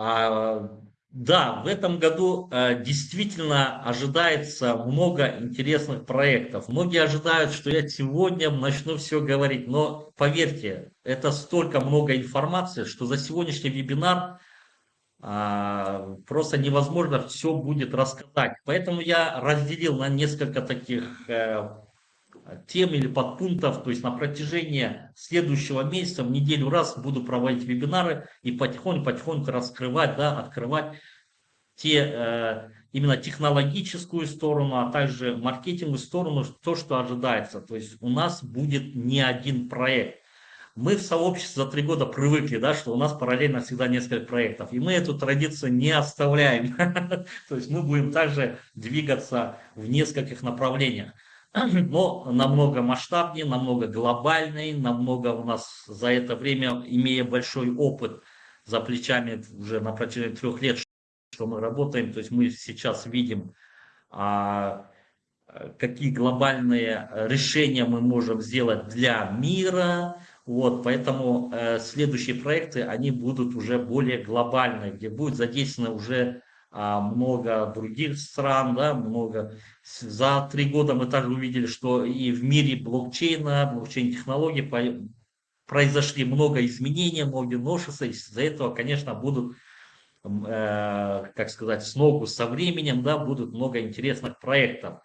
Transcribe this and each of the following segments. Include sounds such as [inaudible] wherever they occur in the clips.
А, да, в этом году э, действительно ожидается много интересных проектов. Многие ожидают, что я сегодня начну все говорить, но поверьте, это столько много информации, что за сегодняшний вебинар а, просто невозможно все будет рассказать. Поэтому я разделил на несколько таких э, тем или подпунктов, то есть на протяжении следующего месяца в неделю раз буду проводить вебинары и потихоньку-потихоньку раскрывать, да, открывать те, э, именно технологическую сторону, а также маркетинговую сторону, то, что ожидается. То есть у нас будет не один проект. Мы в сообществе за три года привыкли, да, что у нас параллельно всегда несколько проектов. И мы эту традицию не оставляем. [laughs] То есть мы будем также двигаться в нескольких направлениях [clears throat] [clears throat] но намного масштабнее, намного глобальный, намного у нас за это время, имея большой опыт за плечами уже на протяжении трех лет, что мы работаем, то есть мы сейчас видим, а, какие глобальные решения мы можем сделать для мира, вот, поэтому э, следующие проекты, они будут уже более глобальные, где будет задействовано уже много других стран, да, много. За три года мы также увидели, что и в мире блокчейна, блокчейн-технологий произошли много изменений, много новшеств. Из-за этого, конечно, будут, э, как сказать, с ногу со временем, да, будут много интересных проектов.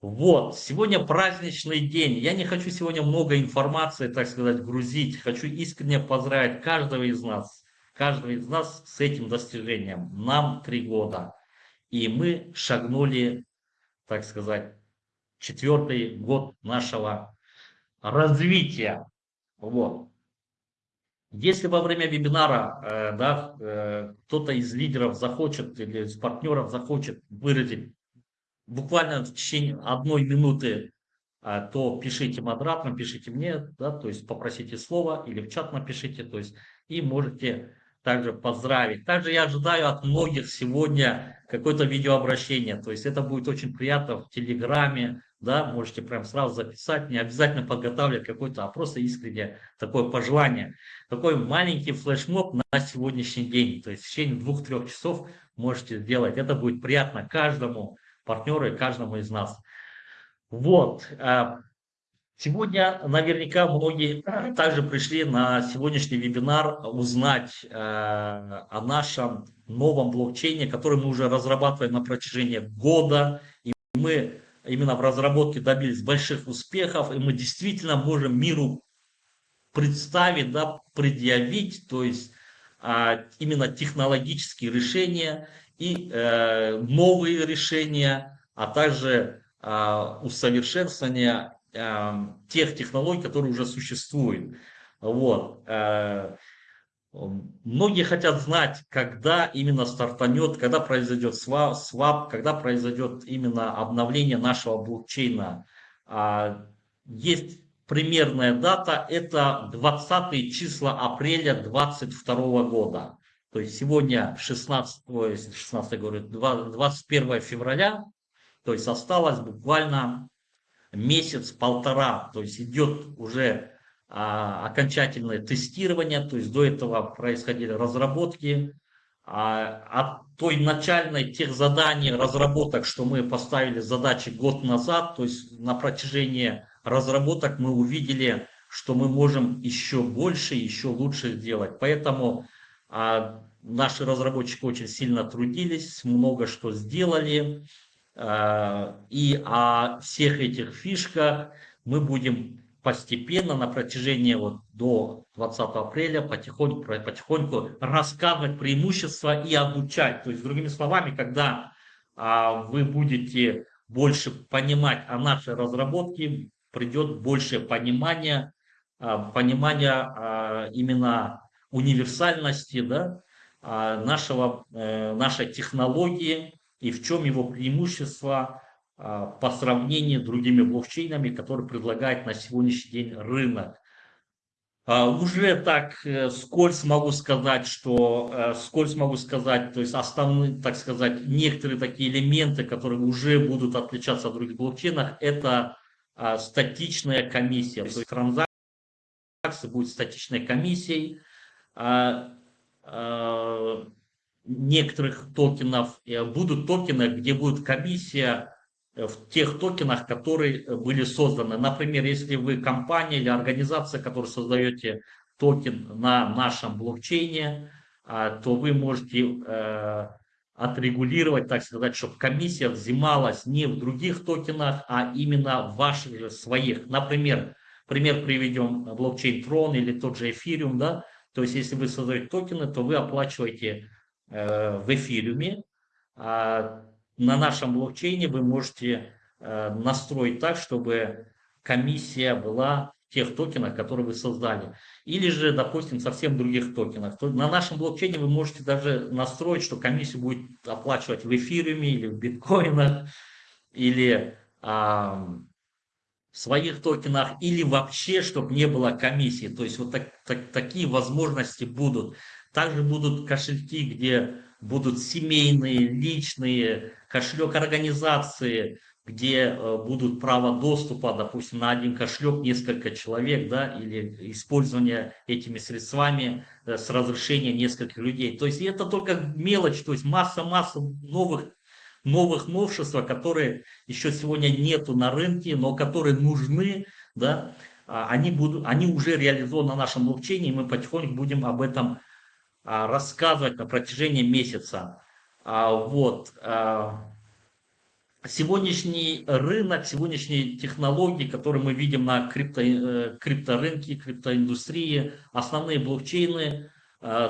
Вот, сегодня праздничный день. Я не хочу сегодня много информации, так сказать, грузить. Хочу искренне поздравить каждого из нас каждого из нас с этим достижением. Нам три года. И мы шагнули, так сказать, четвертый год нашего развития. Вот. Если во время вебинара э, да, э, кто-то из лидеров захочет или из партнеров захочет выразить буквально в течение одной минуты, э, то пишите модераторам, пишите мне, да, то есть попросите слова или в чат напишите, то есть и можете также поздравить. Также я ожидаю от многих сегодня какое-то видеообращение. То есть это будет очень приятно в Телеграме. Да, можете прям сразу записать, не обязательно подготавливать какой-то, а просто искренне такое пожелание. Такой маленький флешмоб на сегодняшний день. То есть в течение двух-трех часов можете сделать. Это будет приятно каждому партнеру и каждому из нас. Вот. А, Сегодня наверняка многие также пришли на сегодняшний вебинар узнать э, о нашем новом блокчейне, который мы уже разрабатываем на протяжении года. И мы именно в разработке добились больших успехов, и мы действительно можем миру представить, да, предъявить, то есть э, именно технологические решения и э, новые решения, а также усовершенствование Эм, тех технологий, которые уже существуют. Вот. Э, многие хотят знать, когда именно стартанет, когда произойдет свап, когда произойдет именно обновление нашего блокчейна. А, есть примерная дата, это 20 числа апреля 2022 года. То есть сегодня 16, 16 говорю, 21 февраля, то есть осталось буквально месяц-полтора, то есть идет уже а, окончательное тестирование, то есть до этого происходили разработки, а, от той начальной тех заданий, разработок, что мы поставили задачи год назад, то есть на протяжении разработок мы увидели, что мы можем еще больше, еще лучше сделать. Поэтому а, наши разработчики очень сильно трудились, много что сделали. Э, и о всех этих фишках мы будем постепенно на протяжении вот до 20 апреля потихоньку, потихоньку рассказывать преимущества и обучать. То есть, другими словами, когда а, вы будете больше понимать о нашей разработке, придет больше понимания, а, понимания а, именно универсальности да, нашего, э, нашей технологии, и в чем его преимущество а, по сравнению с другими блокчейнами, которые предлагает на сегодняшний день рынок. А, уже так э, скользь могу сказать, что э, скользь могу сказать, то есть основные, так сказать, некоторые такие элементы, которые уже будут отличаться от других блокчейнов, это а, статичная комиссия. То есть транзакция будет статичной комиссией некоторых токенов будут токены, где будет комиссия в тех токенах, которые были созданы. Например, если вы компания или организация, которая создаете токен на нашем блокчейне, то вы можете отрегулировать, так сказать, чтобы комиссия взималась не в других токенах, а именно в ваших же своих. Например, пример приведем блокчейн Tron или тот же Ethereum, да, то есть если вы создаете токены, то вы оплачиваете э, в эфириуме, а на нашем блокчейне вы можете э, настроить так, чтобы комиссия была тех токенах, которые вы создали. Или же, допустим, совсем других токенах. То на нашем блокчейне вы можете даже настроить, что комиссию будет оплачивать в эфириуме или в биткоинах, или а, в своих токенах, или вообще, чтобы не было комиссии. То есть вот так, так, такие возможности будут. Также будут кошельки, где будут семейные, личные, кошелек организации, где э, будут право доступа, допустим, на один кошелек несколько человек, да, или использование этими средствами э, с разрешения нескольких людей. То есть это только мелочь, то есть масса-масса новых, новых новшеств, которые еще сегодня нету на рынке, но которые нужны, да, а, они, будут, они уже реализованы на нашем блокчейне, и мы потихоньку будем об этом рассказывать на протяжении месяца. А, вот сегодняшний рынок, сегодняшние технологии, которые мы видим на крипто, э, крипторынке, криптоиндустрии, основные блокчейны э,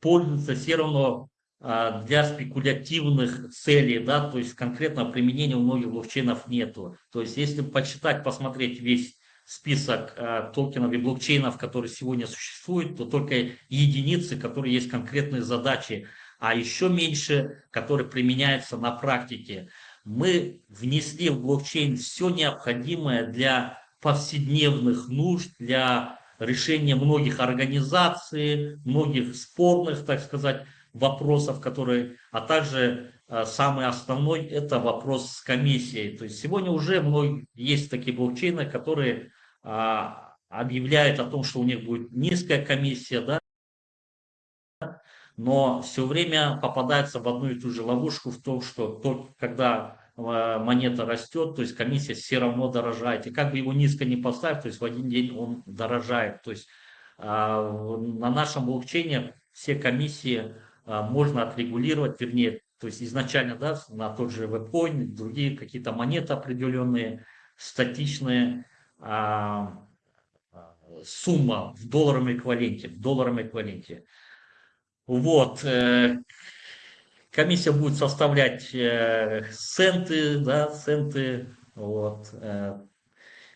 пользуются все равно для спекулятивных целей, да, то есть конкретного применения у многих блокчейнов нету. То есть если почитать, посмотреть весь список токенов и блокчейнов, которые сегодня существуют, то только единицы, которые есть конкретные задачи а еще меньше, которые применяются на практике. Мы внесли в блокчейн все необходимое для повседневных нужд, для решения многих организаций, многих спорных, так сказать, вопросов, которые, а также э, самый основной это вопрос с комиссией. То есть сегодня уже многие, есть такие блокчейны, которые а, объявляют о том, что у них будет низкая комиссия, да, но все время попадается в одну и ту же ловушку в том, что то, когда э, монета растет, то есть комиссия все равно дорожает. И как бы его низко не поставить, то есть в один день он дорожает. То есть а, на нашем блокчейне все комиссии а, можно отрегулировать, вернее, то есть изначально да, на тот же вебкоин, другие какие-то монеты определенные, статичные, а, сумма в долларовом эквиваленте, в долларовом эквиваленте. Вот. Э, комиссия будет составлять э, центы, да, центы, вот, э,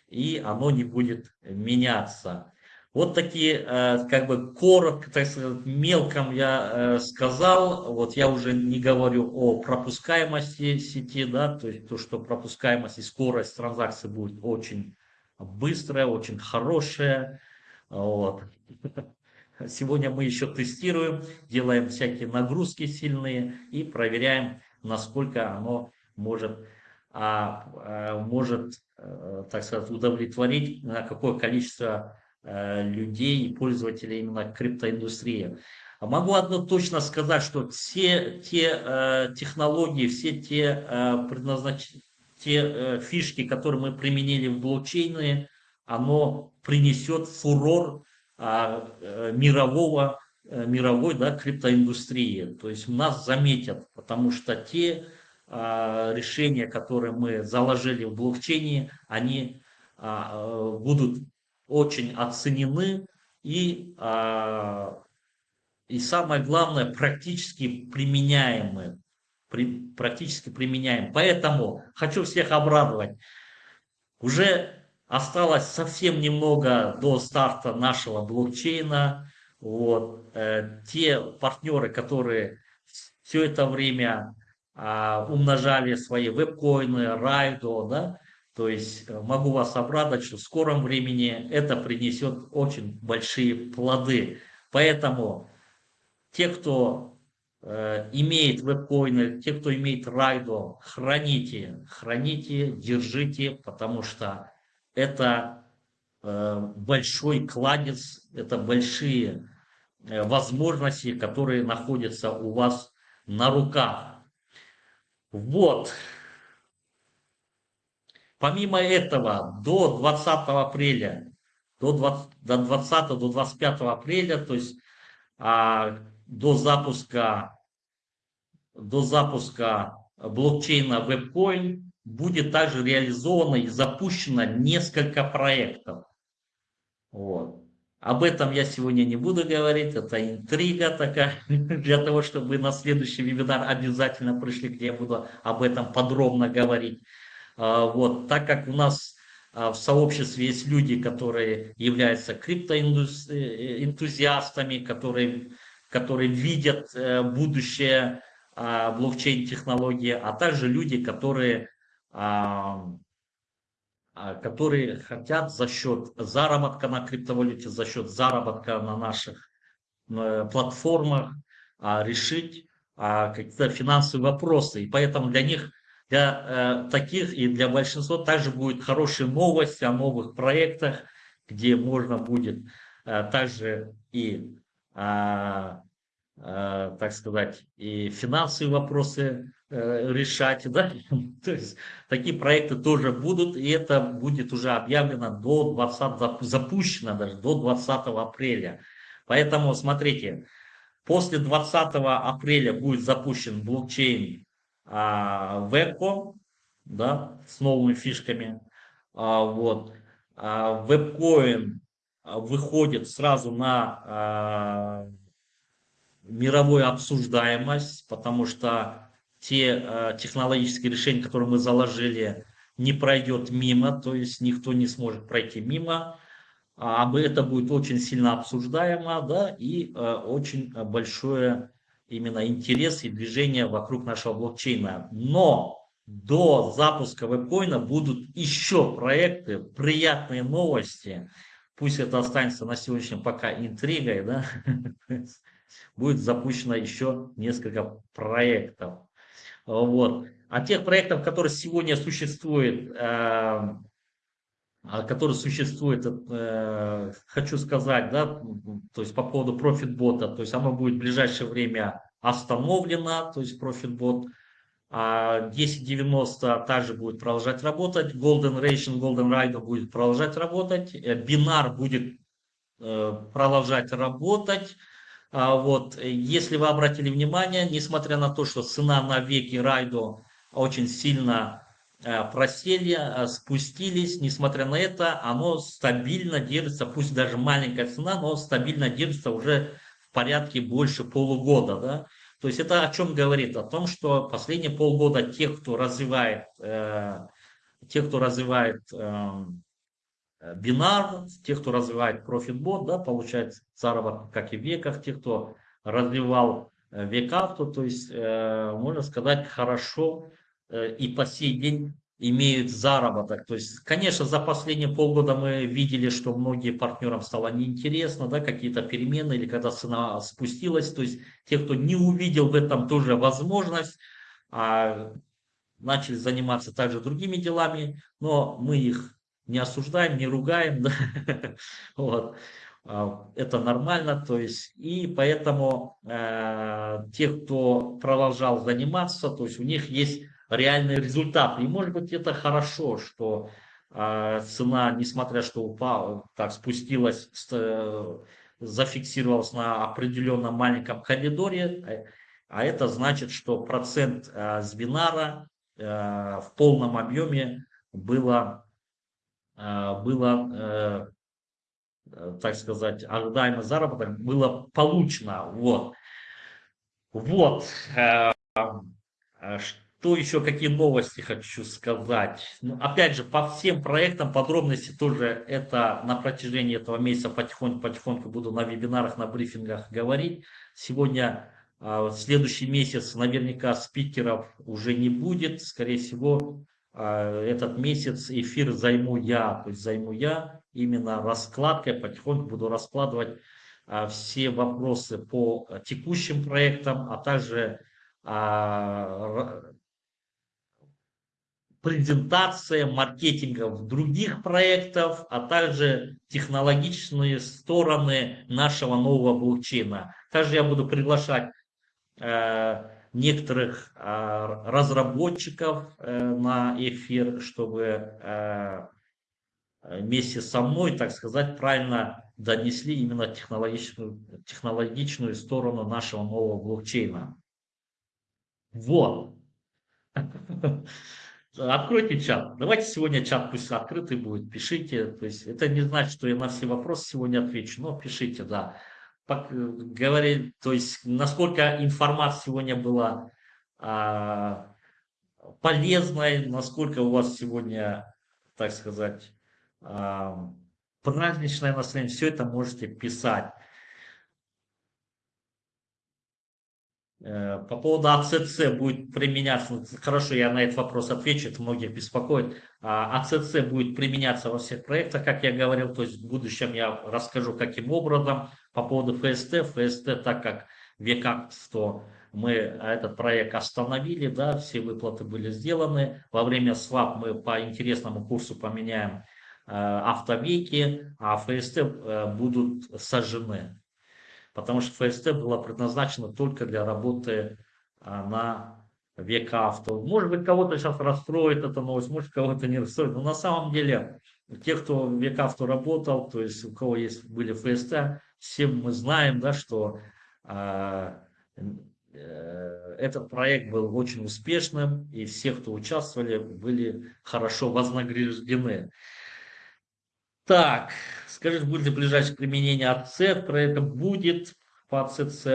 и оно не будет меняться. Вот такие, как бы коротко, так сказать, мелком я сказал, вот я уже не говорю о пропускаемости сети, да, то есть то, что пропускаемость и скорость транзакции будет очень быстрая, очень хорошая, вот. Сегодня мы еще тестируем, делаем всякие нагрузки сильные и проверяем, насколько оно может, а, а, может а, так сказать, удовлетворить на какое количество а, людей и пользователей именно криптоиндустрии. Могу одно точно сказать, что все те э, технологии, все те, э. Те э, фишки, которые мы применили в блокчейны, оно принесет фурор а, э, мирового, э, мировой да, криптоиндустрии. То есть нас заметят, потому что те а, решения, которые мы заложили в блокчейне, они а, будут очень оценены и, и самое главное, практически применяемы. Практически применяем. Поэтому хочу всех обрадовать. Уже Осталось совсем немного до старта нашего блокчейна. Вот. Э, те партнеры, которые все это время а, умножали свои вебкоины, райдо, да, то есть э, могу вас обрадовать, что в скором времени это принесет очень большие плоды. Поэтому те, кто имеет вебкоины, те, кто имеет райдо, храните, храните, держите, потому что это э, большой кладец, это большие возможности, которые находятся у вас на руках. Вот. Помимо этого, до 20 апреля, до 20, до 20 до 25 апреля, то есть а, до запуска до запуска блокчейна WebCoin будет также реализовано и запущено несколько проектов. Вот. Об этом я сегодня не буду говорить, это интрига такая, [laughs] для того, чтобы на следующий вебинар обязательно пришли, где я буду об этом подробно говорить. А, вот, так как у нас а, в сообществе есть люди, которые являются криптоэнтузиастами, которые, которые видят э, будущее а, блокчейн-технологии, а также люди, которые а, которые хотят за счет заработка на криптовалюте, за счет заработка на наших платформах а, решить а, какие-то финансовые вопросы. И поэтому для них, для э, таких и для большинства также будет хорошие новости о новых проектах, где можно будет э, также и так сказать, и финансовые вопросы Э, решать, да, [laughs] то есть такие проекты тоже будут, и это будет уже объявлено до 20, запущено даже до 20 апреля. Поэтому смотрите, после 20 апреля будет запущен блокчейн а, Webcom, да, с новыми фишками, а, вот, а, WebCoin выходит сразу на а, мировую обсуждаемость, потому что те э, технологические решения, которые мы заложили, не пройдет мимо, то есть никто не сможет пройти мимо. А это будет очень сильно обсуждаемо, да, и э, очень большое именно интерес и движение вокруг нашего блокчейна. Но до запуска вебкоина будут еще проекты, приятные новости. Пусть это останется на сегодняшнем пока интригой, да, [laughs] будет запущено еще несколько проектов. Вот. А тех проектов, которые сегодня существуют, э, а, которые существуют, э, хочу сказать, да, то есть по поводу профитбота, то есть оно будет в ближайшее время остановлено, то есть профитбот, а 1090 также будет продолжать работать, Golden Ration, Golden Ride будет продолжать работать, Бинар будет э, продолжать работать, а вот, если вы обратили внимание, несмотря на то, что цена на веки Райдо очень сильно э, просели, э, спустились, несмотря на это, оно стабильно держится, пусть даже маленькая цена, но стабильно держится уже в порядке больше полугода. Да? То есть это о чем говорит? О том, что последние полгода тех, кто развивает, э, тех, кто развивает э, бинар, тех, кто развивает профитбот, да, получает заработок, как и в веках, тех, кто развивал э, векавту, то есть, э, можно сказать, хорошо э, и по сей день имеют заработок. То есть, конечно, за последние полгода мы видели, что многие партнерам стало неинтересно, да, какие-то перемены, или когда цена спустилась, то есть, те, кто не увидел в этом тоже возможность, а начали заниматься также другими делами, но мы их не осуждаем, не ругаем, [laughs] да? вот. А, это нормально, то есть, и поэтому э, те, кто продолжал заниматься, то есть у них есть реальный результат. И может быть это хорошо, что э, цена, несмотря что упала, так спустилась, зафиксировалась на определенном маленьком коридоре, э, а это значит, что процент с бинара э, в полном объеме было Э, было, так сказать, ожидаемый заработок было получено. Вот. Вот. Что еще, какие новости хочу сказать? Ну, опять же, по всем проектам подробности тоже это на протяжении этого месяца потихоньку-потихоньку буду на вебинарах, на брифингах говорить. Сегодня, в следующий месяц, наверняка спикеров уже не будет. Скорее всего, а, этот месяц эфир займу я, то есть займу я именно раскладкой, потихоньку буду раскладывать а, все вопросы по текущим проектам, а также а, презентация маркетингов других проектов, а также технологичные стороны нашего нового блокчейна. Также я буду приглашать э, некоторых э, разработчиков э, на эфир, чтобы вместе со мной, так сказать, правильно донесли именно технологичную, технологичную сторону нашего нового блокчейна. Вот. [laughs] Откройте чат. Давайте сегодня чат пусть открытый будет. Пишите. То есть это не значит, что я на все вопросы сегодня отвечу, но пишите, да. Говори, то есть насколько информация сегодня была а, полезной, насколько у вас сегодня, так сказать, а, праздничное настроение, все это можете писать. По поводу АЦЦ будет применяться, хорошо, я на этот вопрос отвечу, это многих беспокоит. АЦЦ будет применяться во всех проектах, как я говорил, то есть в будущем я расскажу, каким образом. По поводу ФСТ, ФСТ, так как векакство мы этот проект остановили, да, все выплаты были сделаны. Во время свап мы по интересному курсу поменяем э, автовеки, а ФСТ э, будут сожжены потому что ФСТ была предназначена только для работы а, на век авто. Может быть, кого-то сейчас расстроит эта новость, может, кого-то не расстроит, но на самом деле, те, кто в век авто работал, то есть у кого есть были ФСТ, все мы знаем, да, что а, э, этот проект был очень успешным, и все, кто участвовали, были хорошо вознаграждены. Так, скажите, будет ли ближайшее применение АЦ? Проект будет по АЦЦ.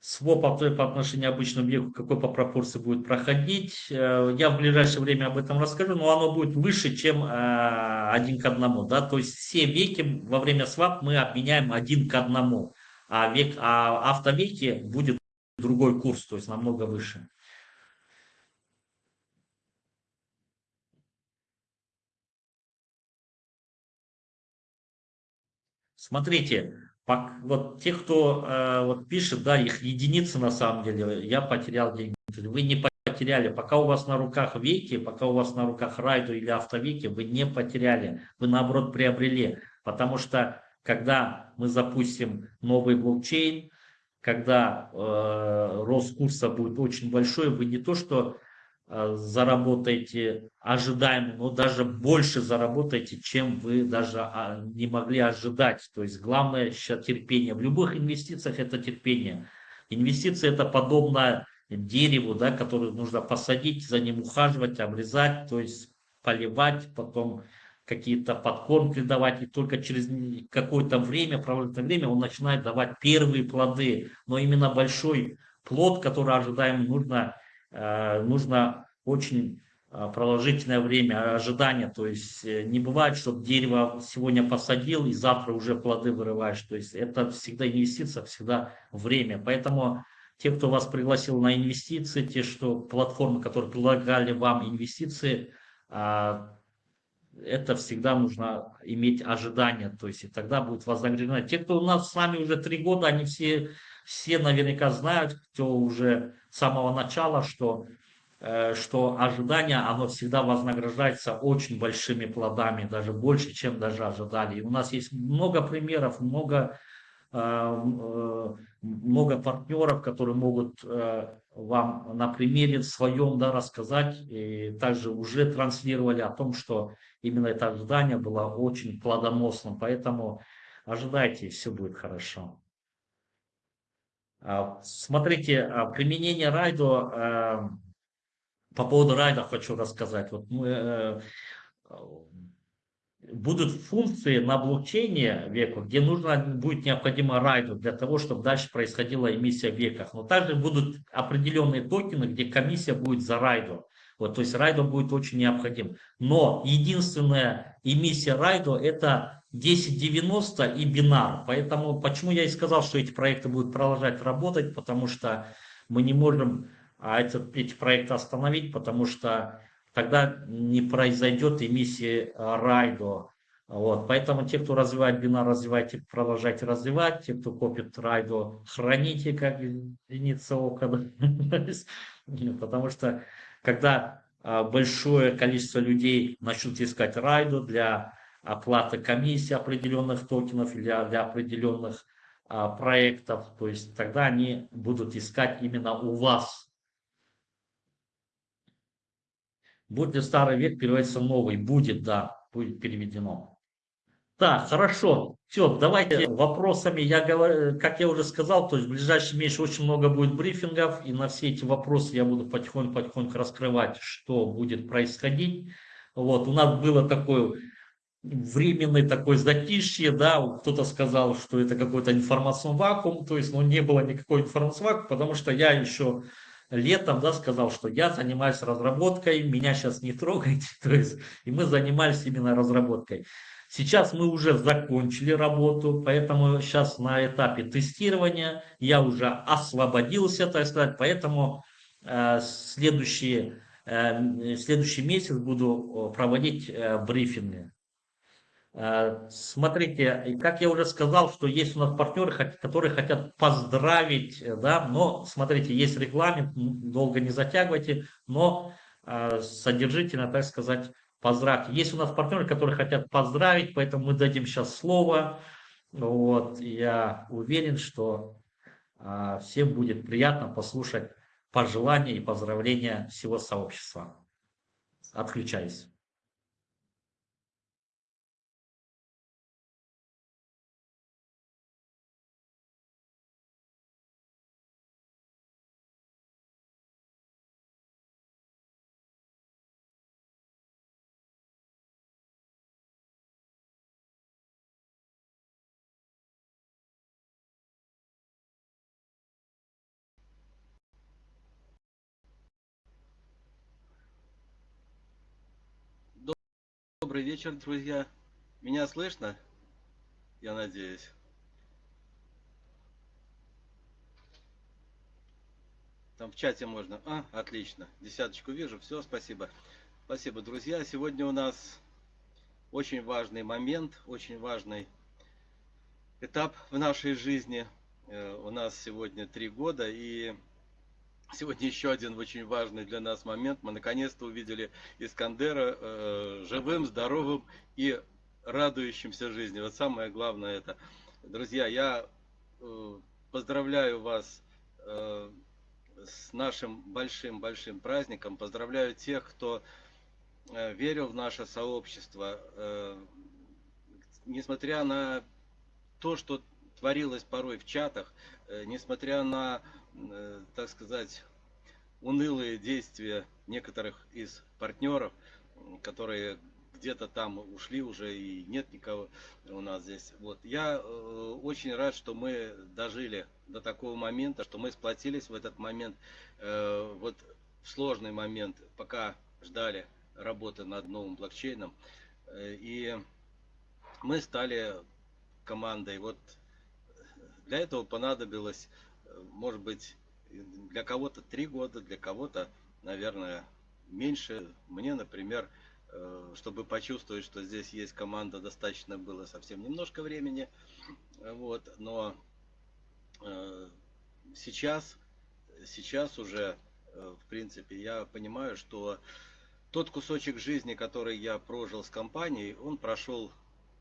Своп по отношению к обычному веку, какой по пропорции будет проходить. Э, я в ближайшее время об этом расскажу, но оно будет выше, чем э, один к одному. Да? То есть все веки во время свап мы обменяем один к одному, а, век, а автовеки будет другой курс, то есть намного выше. Смотрите, вот те, кто э, вот пишет, да, их единицы на самом деле, я потерял деньги. Вы не потеряли, пока у вас на руках веки, пока у вас на руках райду или автовеки, вы не потеряли, вы наоборот приобрели. Потому что когда мы запустим новый блокчейн, когда э, рост курса будет очень большой, вы не то что заработаете ожидаемо, но даже больше заработаете, чем вы даже а, не могли ожидать. То есть главное сейчас терпение. В любых инвестициях это терпение. Инвестиции это подобно дереву, да, которое нужно посадить, за ним ухаживать, обрезать, то есть поливать, потом какие-то подкормки давать, и только через какое-то время, проводное время, он начинает давать первые плоды. Но именно большой плод, который ожидаем, нужно Э, нужно очень э, продолжительное время ожидания, то есть э, не бывает, что дерево сегодня посадил и завтра уже плоды вырываешь, то есть это всегда инвестиция, всегда время, поэтому те, кто вас пригласил на инвестиции, те, что платформы, которые предлагали вам инвестиции, это всегда нужно иметь ожидания, то есть и тогда будет вознаграждено. Те, кто у нас с нами уже три года, они все, все наверняка знают, кто уже с самого начала, что, э, что ожидание, оно всегда вознаграждается очень большими плодами, даже больше, чем даже ожидали. И у нас есть много примеров, много, э, э, много партнеров, которые могут вам на примере своем да, рассказать, и также уже транслировали о том, что именно это ожидание было очень плодоносным. Поэтому ожидайте, все будет хорошо. А, смотрите, а, применение райдо, э, по поводу райда хочу рассказать. Вот мы, э, будут функции на блокчейне веку, где нужно будет необходимо райду для того, чтобы дальше происходила эмиссия в веках. Но также будут определенные токены, где комиссия будет за райду. Вот, то есть райдо будет очень необходим. Но единственная эмиссия райдо это 1090 и бинар. Поэтому почему я и сказал, что эти проекты будут продолжать работать, потому что мы не можем а, этот, эти проекты остановить, потому что тогда не произойдет эмиссии а, райдо. Вот, поэтому те, кто развивает бинар, развивайте, продолжайте развивать. Те, кто копит райдо, храните как единица ока. [laughs] Потому что когда большое количество людей начнут искать райду для оплаты комиссии определенных токенов или для определенных а, проектов. То есть тогда они будут искать именно у вас. Будет ли старый век переводиться в новый? Будет, да, будет переведено. Так, хорошо. Все, давайте вопросами. Я говорю, как я уже сказал, то есть в ближайшем месяце очень много будет брифингов, и на все эти вопросы я буду потихоньку-потихоньку раскрывать, что будет происходить. Вот, у нас было такое временный такой затишье, да, кто-то сказал, что это какой-то информационный вакуум, то есть, ну, не было никакой информационного вакуума, потому что я еще летом, да, сказал, что я занимаюсь разработкой, меня сейчас не трогайте, [laughs] то есть, и мы занимались именно разработкой. Сейчас мы уже закончили работу, поэтому сейчас на этапе тестирования я уже освободился, так сказать, поэтому э, следующий, э, следующий месяц буду проводить э, брифинги. Э, смотрите, как я уже сказал, что есть у нас партнеры, которые хотят поздравить, э, да, но смотрите, есть регламент, долго не затягивайте, но э, содержительно, так сказать, поздравьте. Есть у нас партнеры, которые хотят поздравить, поэтому мы дадим сейчас слово. Вот, я уверен, что всем будет приятно послушать пожелания и поздравления всего сообщества. Отключаюсь. Добрый вечер, друзья. Меня слышно? Я надеюсь. Там в чате можно. А, отлично. Десяточку вижу. Все, спасибо. Спасибо, друзья. Сегодня у нас очень важный момент, очень важный этап в нашей жизни. Э, у нас сегодня три года, и Сегодня еще один очень важный для нас момент. Мы наконец-то увидели Искандера э, живым, здоровым и радующимся жизни. Вот самое главное это. Друзья, я э, поздравляю вас э, с нашим большим-большим праздником. Поздравляю тех, кто э, верил в наше сообщество. Э, несмотря на то, что творилось порой в чатах, э, несмотря на так сказать, унылые действия некоторых из партнеров, которые где-то там ушли уже и нет никого у нас здесь. Вот. Я э, очень рад, что мы дожили до такого момента, что мы сплотились в этот момент, э, вот в сложный момент, пока ждали работы над новым блокчейном. Э, и мы стали командой. Вот для этого понадобилось может быть, для кого-то три года, для кого-то, наверное, меньше. Мне, например, э, чтобы почувствовать, что здесь есть команда, достаточно было совсем немножко времени. Вот, но э, сейчас, сейчас уже, э, в принципе, я понимаю, что тот кусочек жизни, который я прожил с компанией, он прошел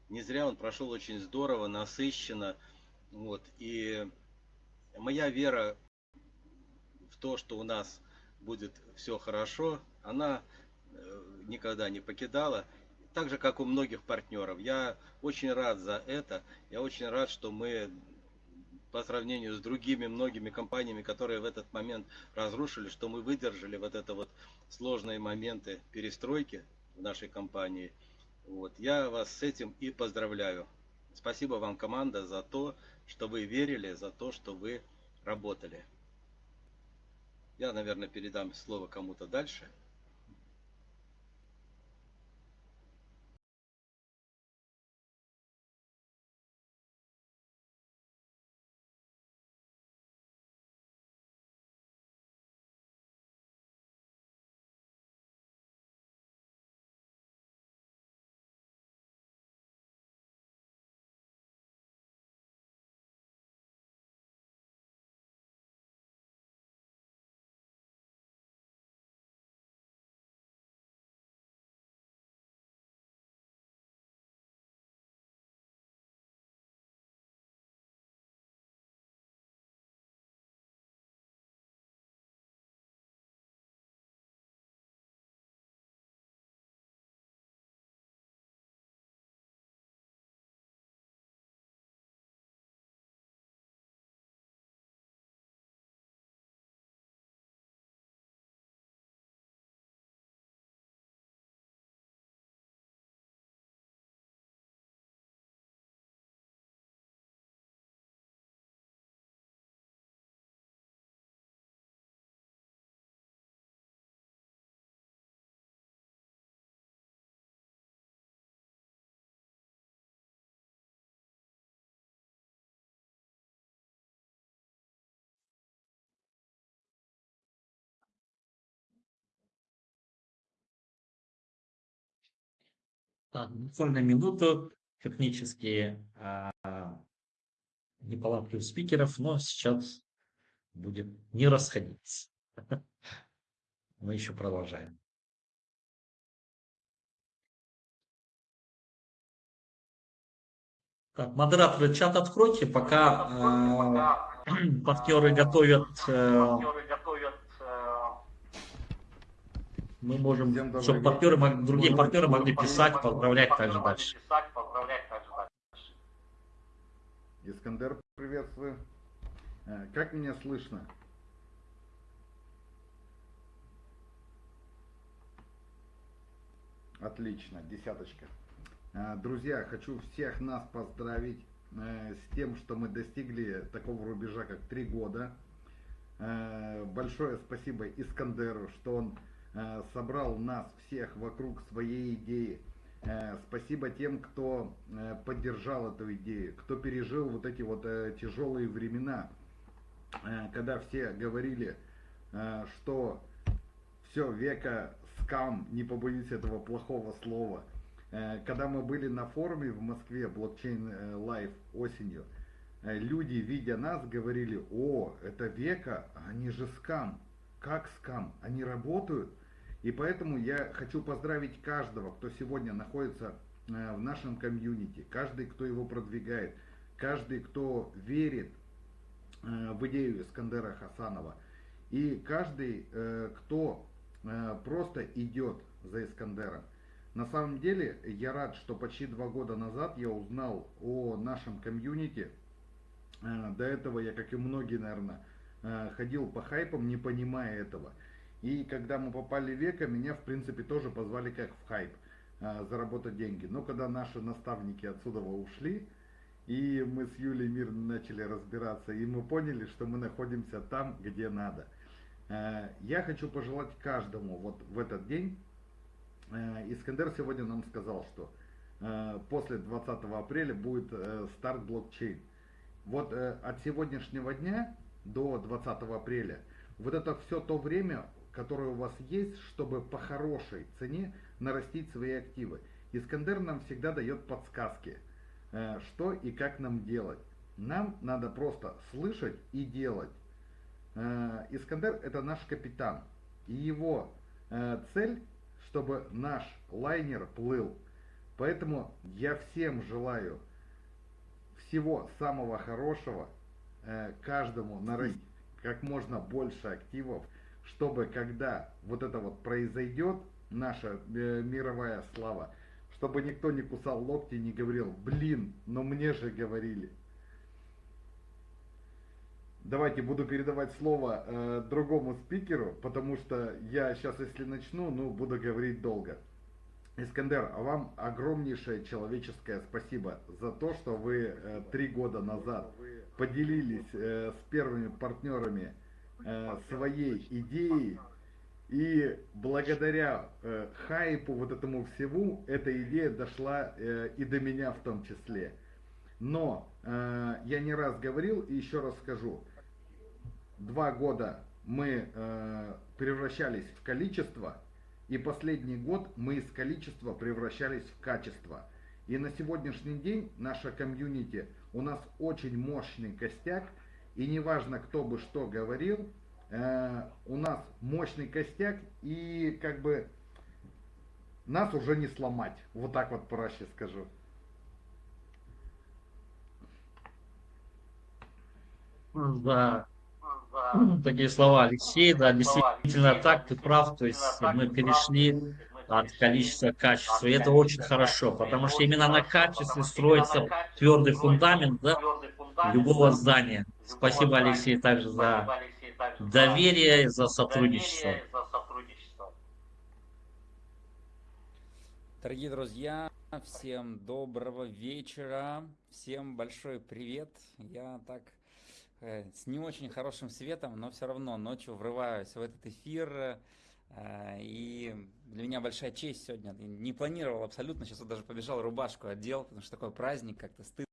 не зря, он прошел очень здорово, насыщенно. Вот, и моя вера в то, что у нас будет все хорошо, она э, никогда не покидала. Так же, как у многих партнеров. Я очень рад за это. Я очень рад, что мы по сравнению с другими многими компаниями, которые в этот момент разрушили, что мы выдержали вот это вот сложные моменты перестройки в нашей компании. Вот. Я вас с этим и поздравляю. Спасибо вам, команда, за то, что вы верили, за то, что вы работали. Я, наверное, передам слово кому-то дальше. Буквально минуту. Технические а, неполадки у спикеров, но сейчас будет не расходиться. [laughs] Мы еще продолжаем. Так, модераторы, чат откройте, пока э, [clears throat] партнеры готовят, э, мы можем, чтобы партнеры, другие партнеры могли писать, поздравлять также дальше. Искандер, приветствую. Э, как меня слышно? Отлично, десяточка. Э, друзья, хочу всех нас поздравить э, с тем, что мы достигли такого рубежа, как три года. Большое спасибо Искандеру, что он собрал нас всех вокруг своей идеи Э, спасибо тем, кто э, поддержал эту идею, кто пережил вот эти вот э, тяжелые времена, когда все говорили, что все, века скам, не побоюсь этого плохого слова. Когда мы были на форуме в Москве, блокчейн лайф осенью, люди, видя нас, говорили, о, это века, они же скам. Как скам? Они работают? И поэтому я хочу поздравить каждого, кто сегодня находится э, в нашем комьюнити, каждый, кто его продвигает, каждый, кто верит э, в идею Искандера Хасанова, и каждый, э, кто просто идет за Искандером. На самом деле, я рад, что почти два года назад я узнал о нашем комьюнити. До этого я, как и многие, наверное, ходил по хайпам, не понимая этого. И когда мы попали в века, меня в принципе тоже позвали как в хайп а, заработать деньги. Но когда наши наставники отсюда ушли, и мы с Юлей мирно начали разбираться, и мы поняли, что мы находимся там, где надо. А, я хочу пожелать каждому вот в этот день. А, Искандер сегодня нам сказал, что после 20 апреля будет э, старт блокчейн. Вот э, от сегодняшнего дня до 20 апреля вот это все то время которые у вас есть, чтобы по хорошей цене нарастить свои активы. Искандер нам всегда дает подсказки, э, что и как нам делать. Нам надо просто слышать и делать. Э, Искандер это наш капитан. И его э, цель, чтобы наш лайнер плыл. Поэтому я всем желаю всего самого хорошего, каждому нарастить как можно больше активов, чтобы когда вот это вот произойдет, наша э, мировая слава, чтобы никто не кусал локти не говорил, блин, но мне же говорили. Давайте буду передавать слово э, другому спикеру, потому что я сейчас, если начну, ну, буду говорить долго. Искандер, а вам огромнейшее человеческое спасибо за то, что вы э, три года назад поделились э, с первыми партнерами э, своей идеей. И благодаря э, хайпу вот этому всему, эта идея дошла э, и до меня в том числе. Но э, я не раз говорил и еще раз скажу. Два года мы э, превращались в количество, и последний год мы из количества превращались в качество. И на сегодняшний день наша комьюнити, у нас очень мощный костяк, и неважно, кто бы что говорил, э, у нас мощный костяк, и как бы нас уже не сломать. Вот так вот проще скажу. Да. Такие слова Алексей, да, действительно так, ты прав, то есть мы перешли от количества к качеству, и это очень хорошо, потому что именно на качестве строится твердый фундамент да, любого здания. Спасибо, Алексей, также за доверие, за сотрудничество. Дорогие друзья, всем доброго вечера, всем большой привет. Я так э, с не очень хорошим светом, но все равно ночью врываюсь в этот эфир. Э, и для меня большая честь сегодня. Не планировал абсолютно, сейчас вот даже побежал рубашку одел, потому что такой праздник, как-то стыдно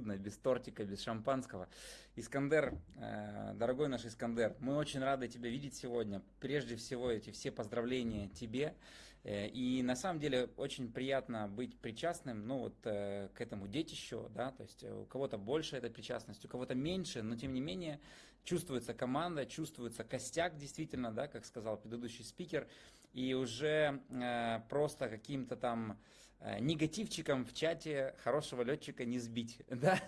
без тортика, без шампанского. Искандер, э, дорогой наш Искандер, мы очень рады тебя видеть сегодня. Прежде всего, эти все поздравления тебе. Э, И на самом деле очень приятно быть причастным, ну вот э, к этому детищу, да, то есть у кого-то больше этой причастности, у кого-то меньше, но тем не менее чувствуется команда, чувствуется костяк действительно, да, как сказал предыдущий спикер, и уже просто каким-то там негативчиком в чате хорошего летчика не сбить, [laughs] да,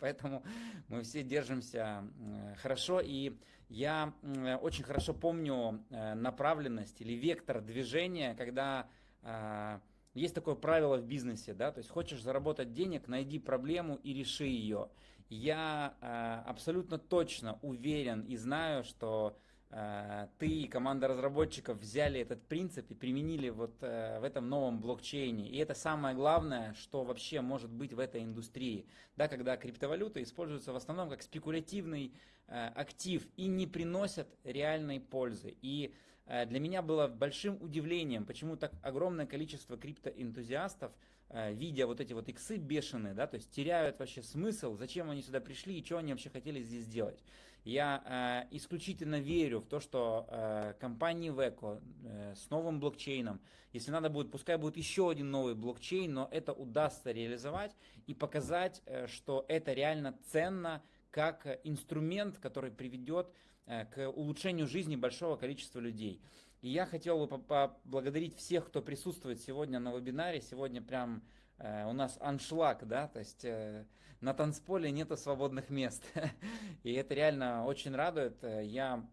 поэтому мы все держимся э, хорошо, и я м, очень хорошо помню э, направленность или вектор движения, когда э, есть такое правило в бизнесе, да, то есть хочешь заработать денег, найди проблему и реши ее. Я э, абсолютно точно уверен и знаю, что э, ты и команда разработчиков взяли этот принцип и применили вот э, в этом новом блокчейне. И это самое главное, что вообще может быть в этой индустрии. Да, когда криптовалюта используется в основном как спекулятивный э, актив и не приносят реальной пользы. И э, для меня было большим удивлением, почему так огромное количество криптоэнтузиастов, э, видя вот эти вот иксы бешеные, да, то есть теряют вообще смысл, зачем они сюда пришли и что они вообще хотели здесь делать. Я э, исключительно верю в то, что э, компании Veco э, с новым блокчейном, если надо будет, пускай будет еще один новый блокчейн, но это удастся реализовать и показать, э, что это реально ценно как инструмент, который приведет э, к улучшению жизни большого количества людей. И я хотел бы поблагодарить всех, кто присутствует сегодня на вебинаре. Сегодня прям у нас аншлаг, да, то есть э, на танцполе нету свободных мест. [laughs] И это реально очень радует. Я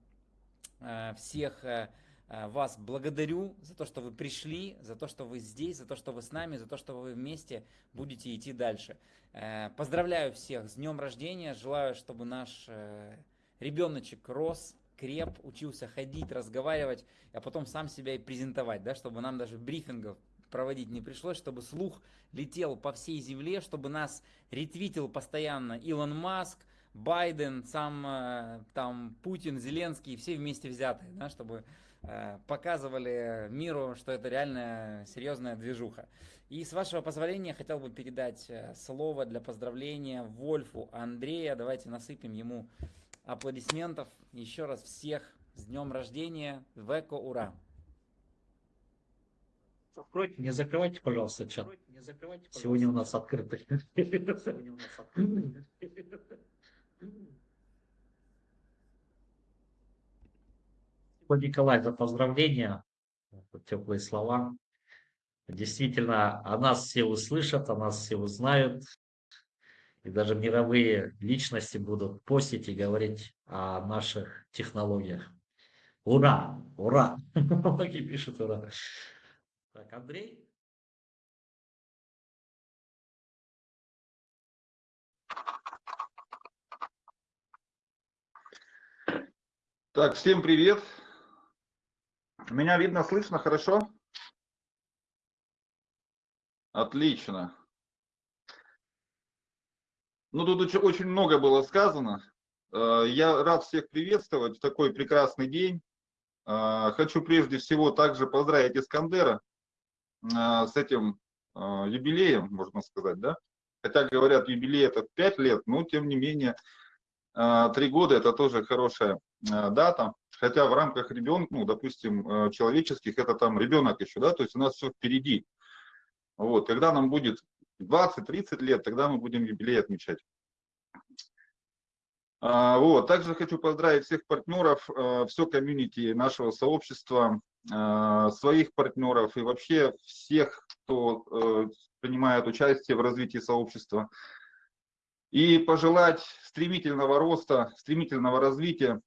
э, всех э, э, вас благодарю за то, что вы пришли, за то, что вы здесь, за то, что вы с нами, за то, что вы вместе будете идти дальше. Э, Поздравляю всех с днем рождения. Желаю, чтобы наш э, ребеночек рос, креп, учился ходить, разговаривать, а потом сам себя и презентовать, да, чтобы нам даже брифингов проводить не пришлось, чтобы слух летел по всей земле, чтобы нас ретвитил постоянно Илон Маск, Байден, сам э, там Путин, Зеленский, все вместе взятые, да, чтобы э, показывали миру, что это реально серьезная движуха. И с вашего позволения хотел бы передать э, слово для поздравления Вольфу Андрея. Давайте насыпем ему аплодисментов. Еще раз всех с днем рождения. Веко, ура! Откройте, не закрывайте, пожалуйста, чат. Сегодня у нас открытый. Сегодня у нас открытый. Спасибо, Николай, за поздравления, теплые слова. Действительно, о нас все услышат, о нас все узнают. И даже мировые личности будут постить и говорить о наших технологиях. Ура! Ура! [laughs] Многие пишут ура. Так, Андрей? Так, всем привет. Меня видно, слышно хорошо? Отлично. Ну, тут очень- много было сказано. Э, Я рад всех приветствовать в такой прекрасный день. Э, Хочу прежде всего также поздравить Искандера с этим э, юбилеем, можно сказать, да? Хотя говорят, юбилей это 5 лет, но тем не менее, э, 3 года это тоже хорошая э, дата. Хотя в рамках ребенка, ну, допустим, э, человеческих, это там ребенок еще, да, то есть у нас все впереди. Вот, когда нам будет 20-30 лет, тогда мы будем юбилей отмечать. А, Вот, также хочу поздравить всех партнеров, э, все комьюнити нашего сообщества, э, своих партнеров и вообще всех, кто э, принимает участие в развитии сообщества. И пожелать стремительного роста, стремительного развития,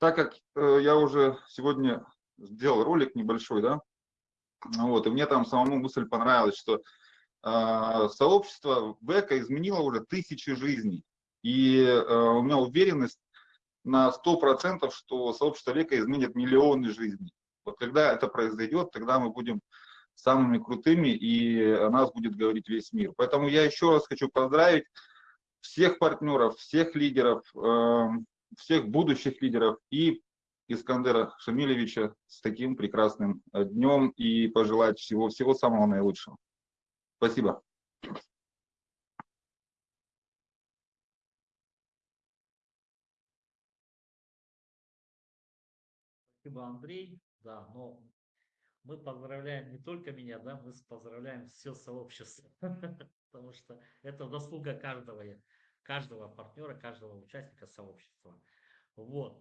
так как э, я уже сегодня сделал ролик небольшой, да, вот, и мне там самому мысль понравилась, что э, сообщество ВЭКа изменило уже тысячи жизней. И э, у меня уверенность на 100%, что сообщество века изменит миллионы жизней. Вот когда это произойдет, тогда мы будем самыми крутыми, и о нас будет говорить весь мир. Поэтому я еще раз хочу поздравить всех партнеров, всех лидеров, э, всех будущих лидеров и Искандера Шамилевича с таким прекрасным э, днем и пожелать всего, всего самого наилучшего. Спасибо. Спасибо, Андрей. Да, но мы поздравляем не только меня, да, мы поздравляем все сообщество, [laughs] потому что это заслуга каждого, каждого партнера, каждого участника сообщества. Вот.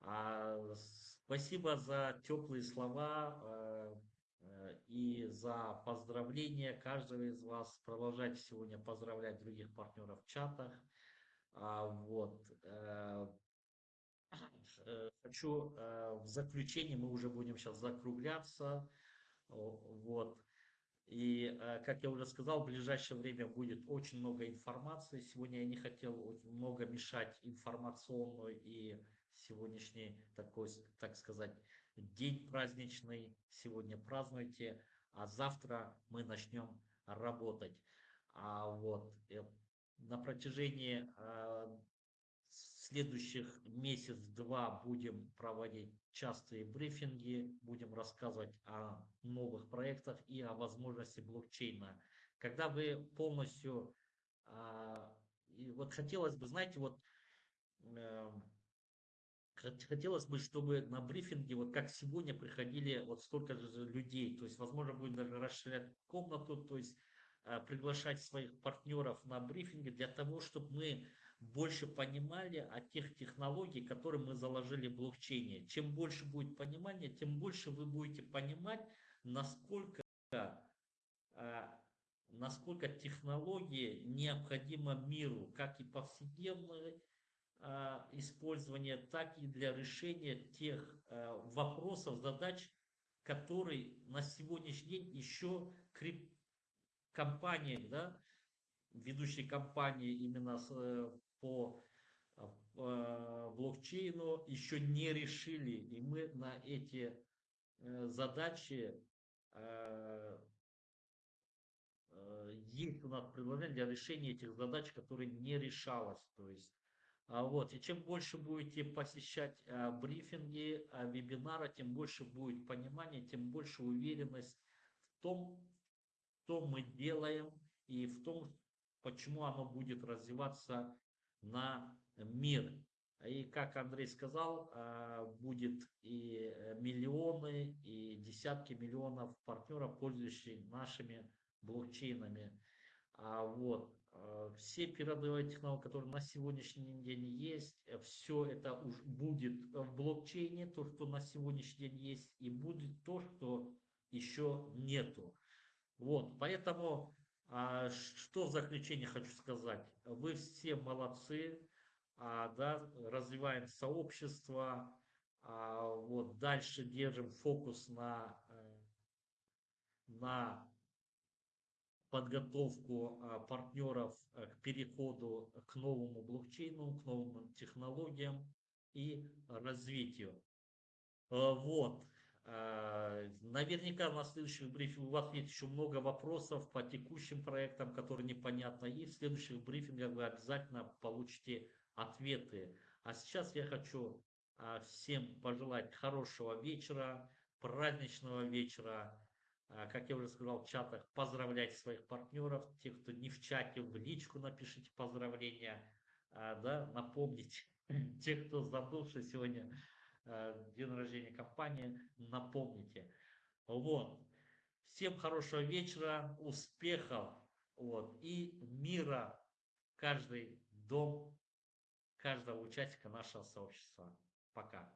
А, спасибо за теплые слова э, э, и за поздравления каждого из вас. Продолжайте сегодня поздравлять других партнеров в чатах. А, вот. Э, хочу в заключение, мы уже будем сейчас закругляться. Вот. И, как я уже сказал, в ближайшее время будет очень много информации. Сегодня я не хотел много мешать информационную и сегодняшний такой, так сказать, день праздничный. Сегодня празднуйте, а завтра мы начнем работать. А вот э, на протяжении э, следующих месяц-два будем проводить частые брифинги, будем рассказывать о новых проектах и о возможности блокчейна. Когда вы полностью, а, и вот хотелось бы, знаете, вот эм, Хотелось бы, чтобы на брифинге, вот как сегодня, приходили вот столько же людей. То есть, возможно, будет даже расширять комнату, то есть э, приглашать своих партнеров на брифинги для того, чтобы мы больше понимали о тех технологиях, которые мы заложили в блокчейне. Чем больше будет понимания, тем больше вы будете понимать, насколько, э, насколько технологии необходимы миру, как и повседневные, Э, использования, так и для решения тех э, вопросов, задач, которые на сегодняшний день еще крип... компании, да, ведущие компании именно с, э, по блокчейну еще не решили. И мы на эти задачи есть у нас предложение для решения этих задач, которые не решалось. То есть а, вот. И чем больше будете посещать брифинги, вебинары, тем больше будет понимания, тем больше уверенность в том, что мы делаем и в том, почему оно будет развиваться на мир. И как Андрей сказал, будет и миллионы, и десятки миллионов партнеров, пользующихся нашими блокчейнами. Вот. Э, все передовые технологии, которые на сегодняшний день есть, э, все это уже будет в блокчейне, то, что на сегодняшний день есть, и будет то, что еще нету. Вот, поэтому, а, что в заключение хочу сказать. Вы все молодцы, а, да, развиваем сообщество, а, вот, дальше держим фокус на, э, на подготовку партнеров э, к переходу к новому блокчейну, к новым технологиям и развитию. Э, вот. Э, наверняка на следующих брифингах у вас есть еще много вопросов по текущим проектам, которые непонятно. И в следующих брифингах вы обязательно получите ответы. А сейчас я хочу а, всем пожелать хорошего вечера, праздничного вечера, а, как я уже сказал в чатах, поздравлять своих партнеров, тех, кто не в чате, в личку напишите поздравления, да, напомните, [laughs] тех, кто забыл, что сегодня день рождения компании, напомните. Вот. Всем хорошего вечера, успехов, вот, и мира каждый дом, каждого участника нашего сообщества. Пока.